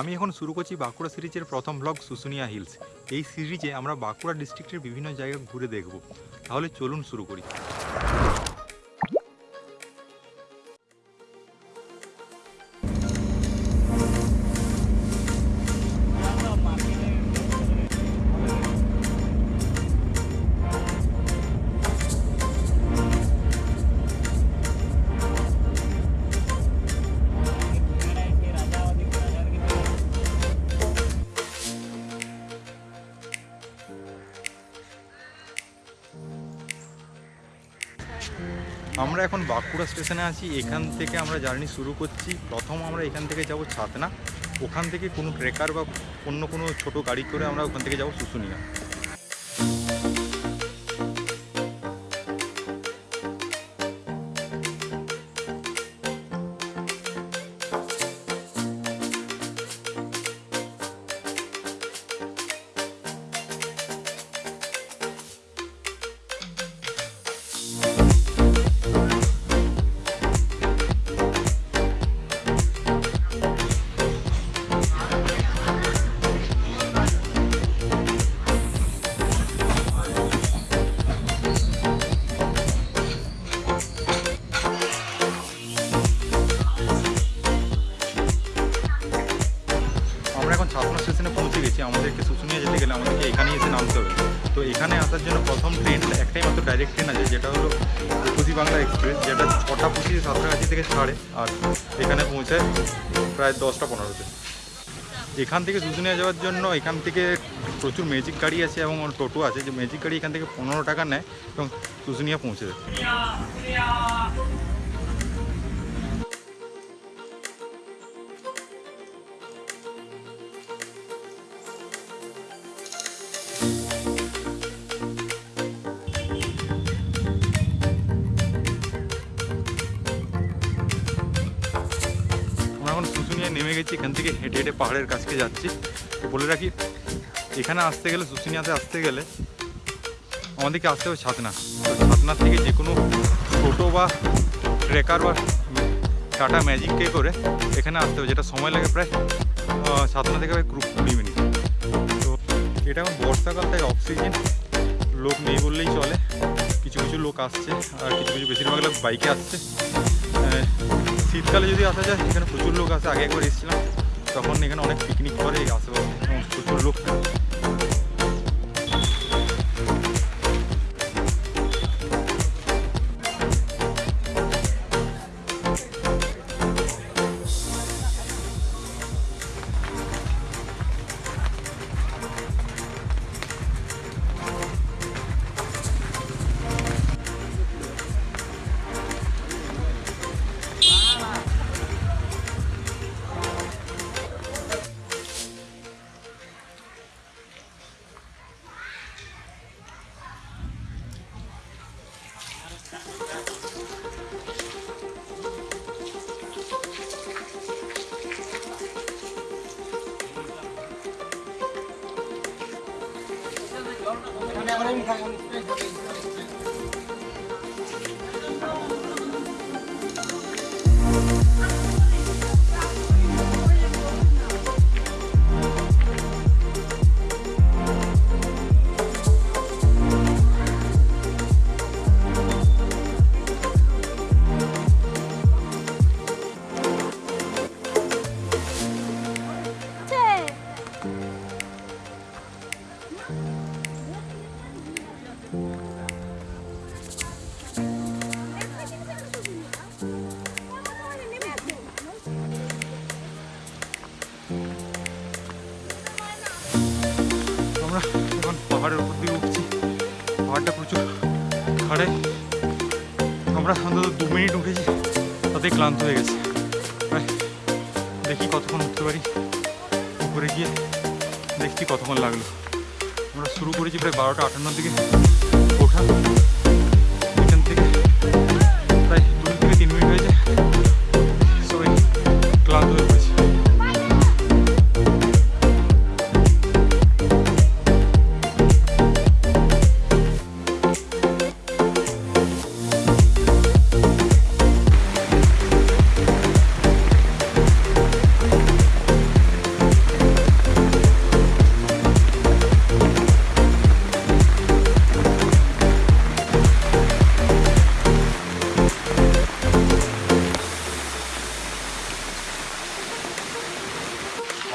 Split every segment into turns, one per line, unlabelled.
আমি এখন শুরু করছি বাঁকুড়া সিরিজের প্রথম ব্লগ শুশুনিয়া হিলস এই সিরিজে আমরা বাঁকুড়া ডিস্ট্রিক্টের বিভিন্ন জায়গা ঘুরে দেখব। তাহলে চলুন শুরু করি। আমরা এখন বাঁকুড়া স্টেশনে আছি, এখান থেকে আমরা জার্নি শুরু করছি। প্রথম আমরা এখান থেকে যাব ছাতনা। ওখান থেকে কোনো ট্রেকার বা অন্য কোনো ছোট গাড়ি করে আমরা ওখান থেকে যাব শুশুনিয়া। রূপসী বাংলা এক্সপ্রেস যেটা ছটা পঁচিশ সাতটাকাছি থেকে ছাড়ে আর এখানে পৌঁছায় প্রায় দশটা পনেরোতে। এখান থেকে শুশুনিয়া যাওয়ার জন্য এখান থেকে প্রচুর ম্যাজিক গাড়ি আছে এবং টোটো আছে। যে ম্যাজিক গাড়ি এখান থেকে পনেরো টাকা নেয় এবং শুশুনিয়া পৌঁছে দেয় গেছি এখান থেকে হেঁটে হেঁটে পাহাড়ের কাছকে যাচ্ছি। তো বলে রাখি, এখানে আসতে গেলে শুশুনিয়াতে আসতে গেলে আমাদেরকে আসতে হবে ছাতনা। তো ছাতনা থেকে যে কোনো টোটো বা ট্রেকার বা টাটা ম্যাজিককে করে এখানে আসতে হবে, যেটা সময় লাগে প্রায় ছাতনা থেকে প্রায় কুড়ি মিনিট। তো এটা এখন বর্ষাকাল, তাই অক্সিজেন লোক নেই বললেই চলে। কিছু কিছু লোক আসছে, আর কিছু কিছু বেশিরভাগ লোক বাইকে আসছে। শীতকালে যদি আসা যায় সেখানে প্রচুর লোক আসে। আগে একবার এসেছিলাম, তখন এখানে অনেক পিকনিক করে এই আশেপাশে এবং প্রচুর লোক আমরা খাড়ে আমরা অন্তত দু মিনিট উঠেছি তাতে ক্লান্ত হয়ে গেছে। দেখি কতক্ষণ উঠতে পারি। উপরে গিয়ে দেখছি কতক্ষণ লাগল। আমরা শুরু করেছি প্রায় বারোটা আটান্নর দিকে। ওঠা।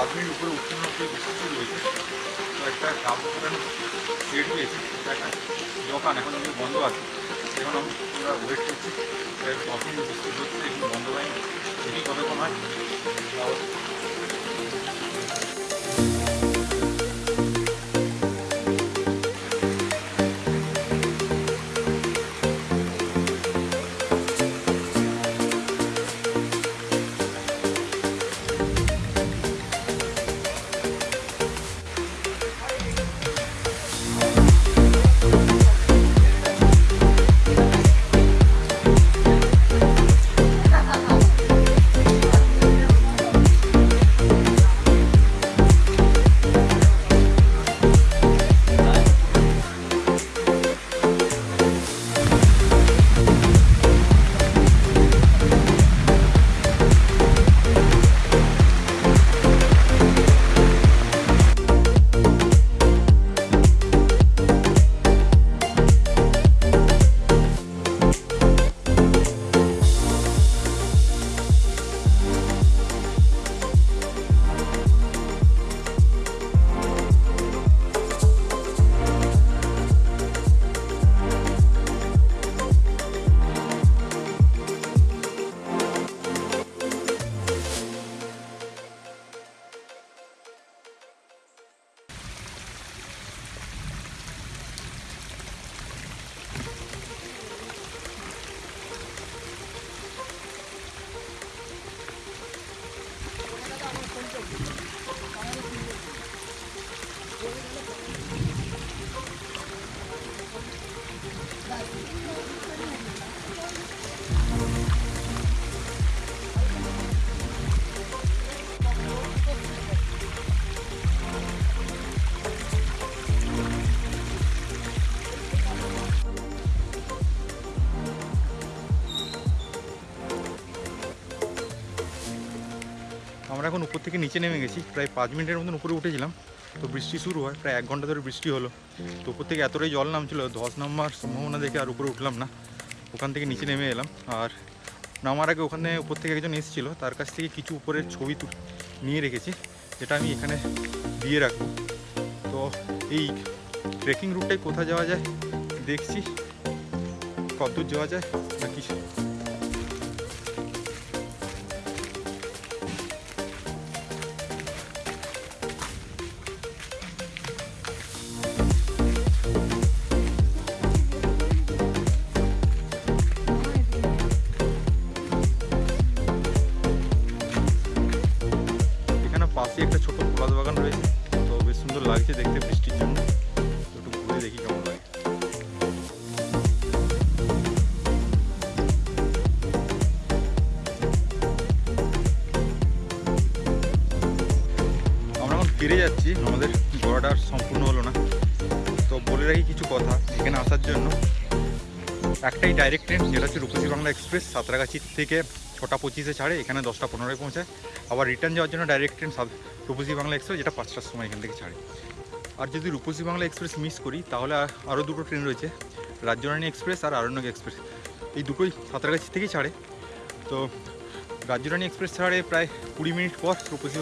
আদমির উপরে উচ্চনকে বিশেষ রয়েছে তো একটা সাবধান সেট দিয়েছি একটা দোকান, এখন যদি বন্ধ আছে। এখন আমরা ওয়েট করছি। কফি বিস্কুট হচ্ছে এগুলো বন্ধ হয়নি। দেখি কতক্ষণ হয়। আমরা এখন উপর থেকে নিচে নেমে গেছি। প্রায় পাঁচ মিনিটের মতন উপরে উঠেছিলাম। তো বৃষ্টি শুরু হয়, প্রায় এক ঘণ্টা ধরে বৃষ্টি হলো। তো উপর থেকে এতটাই জল নামছিল ধস নামার সম্ভাবনা দেখে আর উপরে উঠলাম না। ওখান থেকে নিচে নেমে এলাম। আর নামার আগে ওখানে উপর থেকে একজন এসেছিল, তার কাছ থেকে কিছু উপরের ছবি নিয়ে রেখেছি, যেটা আমি এখানে দিয়ে রাখব। তো এই ট্রেকিং রুটটাই কোথায় যাওয়া যায়, দেখছি, কতদূর যাওয়া যায় না কিছু ফিরে যাচ্ছি, আমাদের ঘোরাটা সম্পূর্ণ হলো না। তো বলে রাখি কিছু কথা এখানে আসার জন্য। একটাই ডাইরেক্ট ট্রেন যেটা হচ্ছে রূপসী বাংলা এক্সপ্রেস সাঁতরাগাছি থেকে ছটা পঁচিশে ছাড়ে, এখানে দশটা পনেরোয় পৌঁছায়। আবার রিটার্ন যাওয়ার জন্য direct train Rupasi Bangla express যেটা পাঁচটার সময় এখান থেকে ছাড়ে। আর যদি রূপসী বাংলা এক্সপ্রেস মিস করি, তাহলে আর- আরও দুটো ট্রেন রয়েছে, রাজ্যরানী এক্সপ্রেস আর আরণ্যক এক্সপ্রেস এই দুটোই সাঁতরাগাছি থেকেই ছাড়ে। তো রাজ্যরানী এক্সপ্রেস ছাড়ে প্রায় কুড়ি মিনিট পর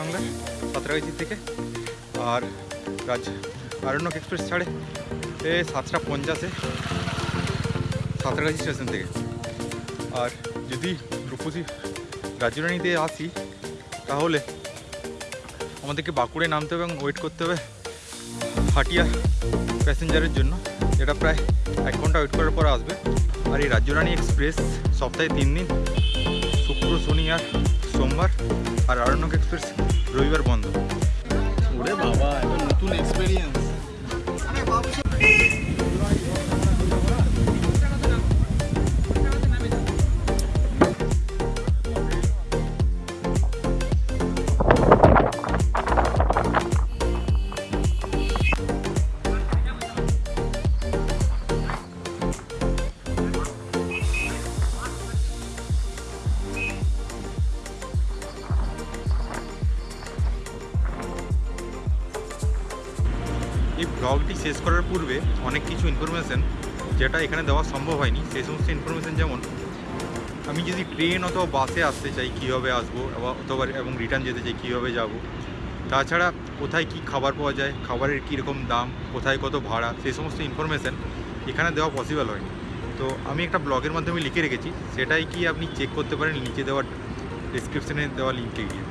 বাংলার সাঁতরাগাছি থেকে। আর রাজ আরণ্যক এক্সপ্রেস ছাড়ে এ সাতটা পঞ্চাশে সাঁতরাগাছি স্টেশন থেকে। আর যদি রূপসী রাজ্যরানীতে আসি, তাহলে আমাদেরকে বাঁকুড়ে নামতে হবে এবং ওয়েট করতে হবে হাটিয়া প্যাসেঞ্জারের জন্য। যেটা প্রায় এক ঘণ্টা ওয়েট করার পর আসবে। আর এই রাজ্যরানী এক্সপ্রেস সপ্তাহে তিন দিন শুক্র শনি আর সোমবার আর আরণ্যক এক্সপ্রেস রবিবার বন্ধ।
ওরে বাবা নতুন এক্সপেরিয়েন্স
ব্লগটি শেষ করার পূর্বে অনেক কিছু ইনফরমেশান যেটা এখানে দেওয়া সম্ভব হয়নি, সেই সমস্ত ইনফরমেশান যেমন, আমি যদি ট্রেন অথবা বাসে আসতে চাই কীভাবে আসব, অথবা এবং রিটার্ন যেতে চাই কীভাবে যাব, তাছাড়া কোথায় কি খাবার পাওয়া যায়, খাবারের কীরকম দাম, কোথায় কত ভাড়া, সেই সমস্ত ইনফরমেশান এখানে দেওয়া পসিবল হয়নি। তো আমি একটা ব্লগের মাধ্যমে লিখে রেখেছি, সেটাই কি আপনি চেক করতে পারেন, নিচে দেওয়া ডিসক্রিপশনে দেওয়া লিঙ্কে গিয়ে।